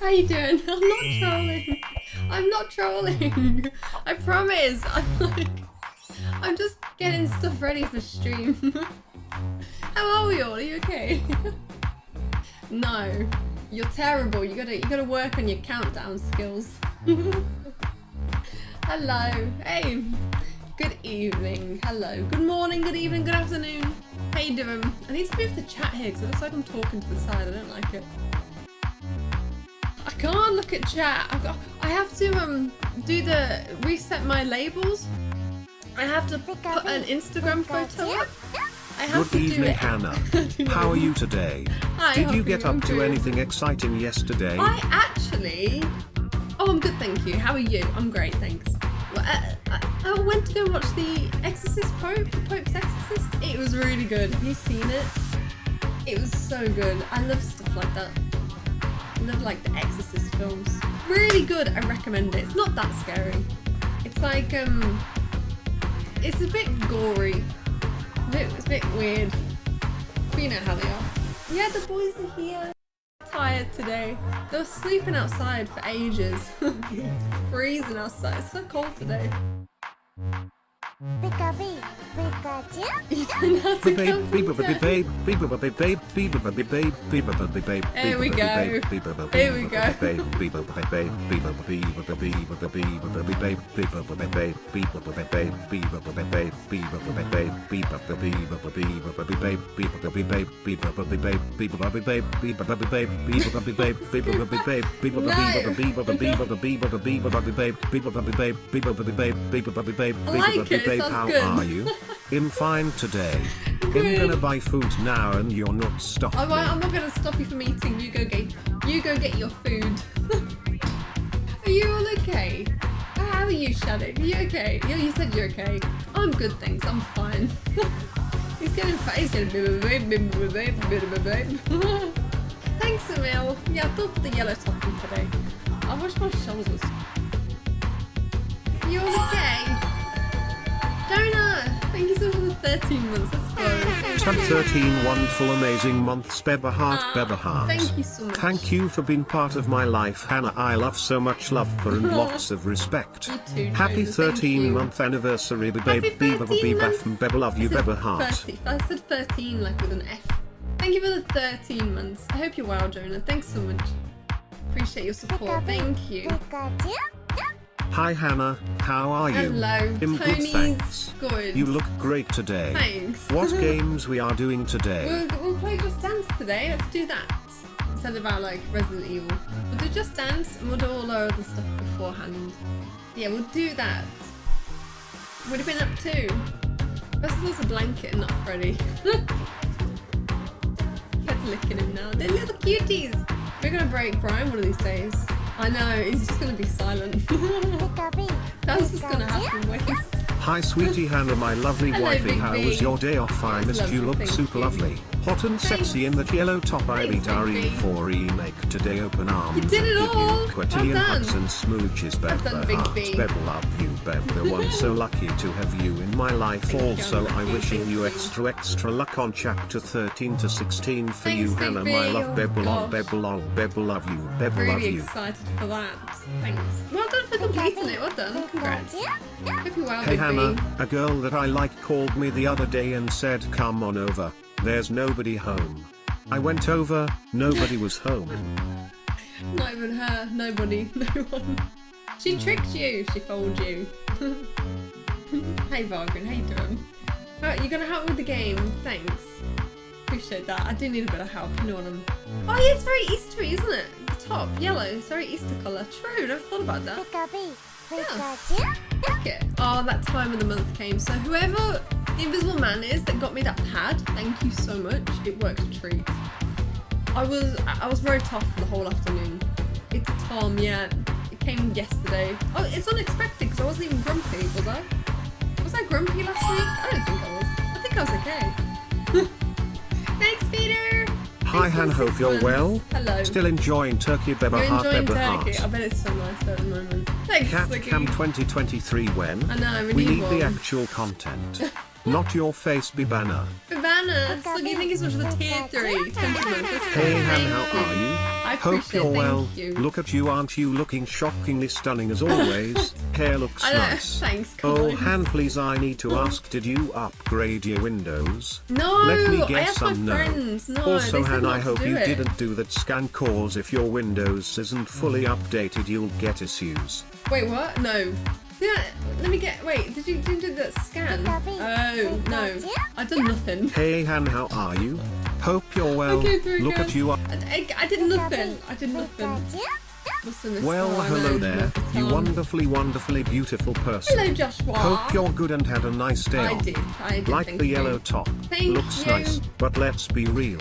How you doing? I'm not trolling. I'm not trolling. I promise. I'm like, I'm just getting stuff ready for stream. How are we all? Are you okay? no, you're terrible. You gotta, you gotta work on your countdown skills. Hello. Hey. Good evening. Hello. Good morning. Good evening. Good afternoon. You doing? I need to move the chat here because it looks like I'm talking to the side. I don't like it. I can't look at chat. I've got, I have to um do the reset my labels. I have to put an Instagram photo up. I have Good to do evening, it. Hannah. How are you today? Hi, Did you get up to good. anything exciting yesterday? I actually. Oh, I'm good, thank you. How are you? I'm great, thanks. Well, I, I, I went to go watch the Exorcist Pope, the Pope's Exorcist. It was really good. Have you seen it? It was so good. I love stuff like that. Love like the Exorcist films. Really good. I recommend it. It's not that scary. It's like um, it's a bit gory. A bit, it's a bit weird. But you know how they are. Yeah, the boys are here tired today. They were sleeping outside for ages. Freezing outside. It's so cold today. Pika-pee, there we go. There we go. How are you? I'm fine today. I'm gonna buy food now and you're not stopping I won't, I'm not going to stop you from eating. You go get, you go get your food. are you all okay? How are you, Shadow? Are you okay? You, you said you're okay. I'm good, thanks. I'm fine. He's getting fat. He's getting. Thanks, Emil. Yeah, I thought the yellow topping today. I wash my shoulders. You all okay? Jonah, thank you so much for the 13 months. Let's go. Tab 13 wonderful amazing months Beberheart Ah, Beberheart. Thank you so much. Thank you for being part of my life Hannah I love so much love for and lots of respect. You too, Happy 13 you. month anniversary babe Happy babe 13 babe and Bebe love you I said Beberheart. 30. I said 13 like with an F. Thank you for the 13 months. I hope you're well, Jonah. Thanks so much. Appreciate your support. Thank you. Hi Hannah, how are you? Hello. I'm good Tony's thanks. good. You look great today. Thanks. What games we are doing today? We'll, we'll play Just Dance today. Let's do that. Instead of our like Resident Evil. We'll do Just Dance and we'll do all our other stuff beforehand. Yeah, we'll do that. What have been up to? First it's a blanket and not Freddy. Cat's licking him now. They're little cuties. We're gonna break Brian one of these days. I know, he's just gonna be silent. That's just gonna happen, wait. Hi sweetie Hannah my lovely Hello, wifey how B. was your day off I missed you look super you. lovely. Hot and sexy in that yellow top I Thanks, beat our Big B. E4 remake today open arms did it all. you Well done. hugs and smooches Beb done, Big B. Beb love you Beb the one so lucky to have you in my life also I'm wishing you you. extra extra luck on chapter 13 to 16 for Thanks, you Hannah B. my love Beb love gosh. Beb love Beb love you Beb love Really you excited for that. Thanks. Well done for completing it. Well done. Congrats. Hope you're well, Hey Hannah, B. a girl that I like called me the other day and said come on over, there's nobody home. I went over, nobody was home. Not even her. Nobody. No one. She tricked you. She fooled you. hey, Vargren. How you doing? Oh, you're gonna help me with the game. Thanks. Appreciate that. I do need a bit of help. You know what I'm. Oh yeah, it's very Eastery, isn't it? The top yellow. It's very Easter colour. True. Never thought about that. Like it. Oh, that time of the month came. So whoever the invisible man is that got me that pad, thank you so much. It worked a treat. I was I was very tough for the whole afternoon. It's Tom, yeah. Came yesterday. Oh, it's unexpected because I wasn't even grumpy, was I? Was I grumpy last week? I don't think I was. I think I was okay. Thanks, Peter. Hi Thanks Han, hope you're months. well. Hello. Still enjoying Turkey Beba You're Heart enjoying Beba Turkey. I bet it's so nice there at the moment. Thanks, Cat Vicky. Cam 2023 when? I know, we We need need the actual content. Not your face, Bibana. Ivana, so you think it's much of a tier 3 sentiment. Hey Han, how are you? I Hope you're it, well. thank you. Look at you, aren't you looking shockingly stunning as always? Hair looks I nice. thanks, Oh, guys. Han, please, I need to ask, did you upgrade your windows? No, Let me I guess asked my some no. friends. No, also, they said Han, I hope you it. didn't do that scan cause if your Windows isn't fully updated, you'll get issues. Wait, what? No. Yeah, let me get. Wait, did you, did you do that scan? Oh, no. I've done nothing. Hey Han, how are you? Hope you're well. Okay, Look at you. I, I, I did nothing. I did nothing. What's the Well, oh, hello no, there, not you wonderfully, wonderfully beautiful person. Hello, Joshua. Hope you're good and had a nice day I did. I did. Like thank the you. yellow top. Thank Looks you. nice, but let's be real.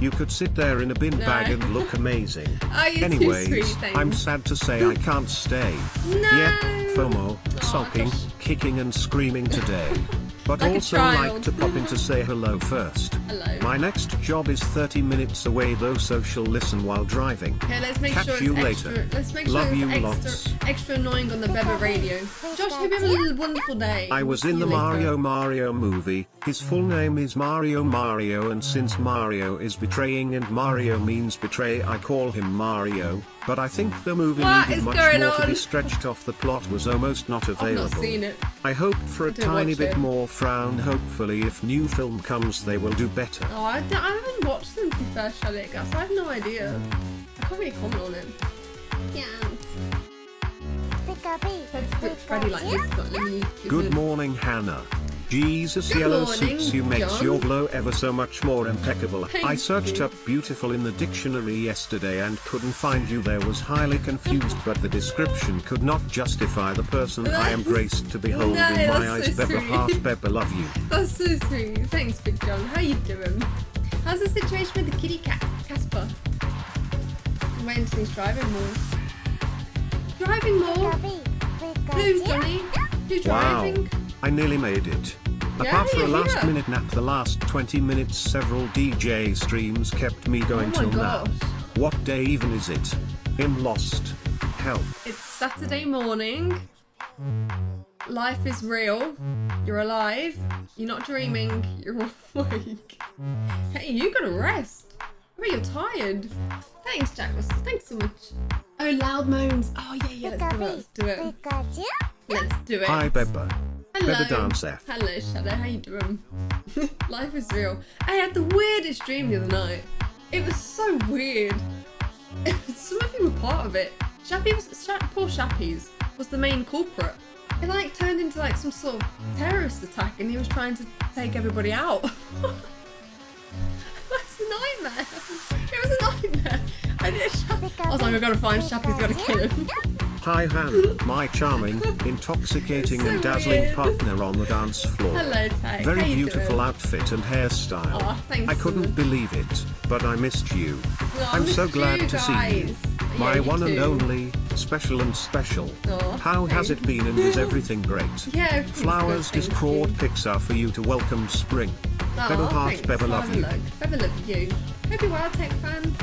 You could sit there in a bin No. bag and look amazing. Oh, you're too Anyways, sweet. I'm sad to say I can't stay. No. Yep, FOMO, oh, Aw, sulking, Josh. kicking and screaming today. But Like also like to pop in to say hello first. Hello. My next job is 30 minutes away though so she'll listen while driving. Okay, let's make Catch sure you it's later. extra. Let's make Love sure you it's lots. extra, extra annoying on the Beba radio. Josh, hope you have a wonderful day. I was in the. Mario Mario movie. His full name is Mario Mario and since Mario is betraying and Mario means betray I call him Mario. But I think the movie What needed much going more to be stretched off the plot was almost not I've available. not seen it. I hope for a tiny bit it. more frown hopefully if new film comes they will do better. Oh, I, don't- I haven't watched them to be fair, Shalik, so I have no idea. I can't really comment on it. Yeah. Freddy like this, but let Good morning Hannah. Jesus Good yellow morning, suits you makes John. your glow ever so much more impeccable. Thank I searched you. up beautiful in the dictionary yesterday and couldn't find you there was highly confused but the description could not justify the person I am graced to behold No, in my that's eyes so Beba sweet. heart Beba love you. That's so sweet. Thanks, Big John. How you doing? How's the situation with the kitty cat, Casper? I'm waiting till he's driving more. Driving more? Who's Johnny? Who's Wow. driving? I nearly made it. Yeah, Apart from a last here. minute nap the last 20 minutes several DJ streams kept me oh going Oh my till now. What day even is it? I'm lost. Help. It's Saturday morning. Life is real. You're alive. You're not dreaming. You're awake. Hey, you gotta rest. I bet you're tired. Thanks, Jack Russell. Thanks so much. Oh, loud moans. Oh, yeah, yeah, let's do it. Let's do it. Let's do it. Hi Beba. Hello. Beba Dance F. Hello, Shadow. How you doing? Life is real. I had the weirdest dream the other night. It was so weird. Some of you were part of it. Shappy was Sha- poor Shappies was the main culprit. It like turned into like some sort of terrorist attack, and he was trying to take everybody out. That's a nightmare. It was a nightmare. I, I was like, I gotta find Shappy's gotta kill him. Hi Han, my charming, intoxicating So and dazzling weird. partner on the dance floor. Hello, Tay. Very How you beautiful doing? outfit and hairstyle. Aw, thanks I couldn't much. believe it, but I missed you. Oh, I I'm so glad you to see you. My Yeah, you one and only, special and special. Aw, How has it been and is everything great? Yeah, Flowers good, thank Discord. Pixar for you to welcome spring. Aw, Bevel heart, thanks. Bevel love you. look. Bevel love you. Hope you're well, Tech fan.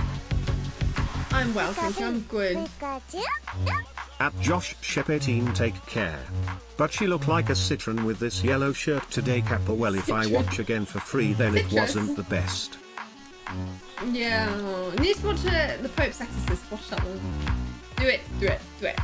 I'm well, thank you. I'm good. At Josh Shep 18 take care. But she looked like a citron with this yellow shirt today Kappa well if I watch again for free then it wasn't the best. Yeah. You need to watch uh, The Pope's Exorcist. Watch that one. Do it, do it, do it.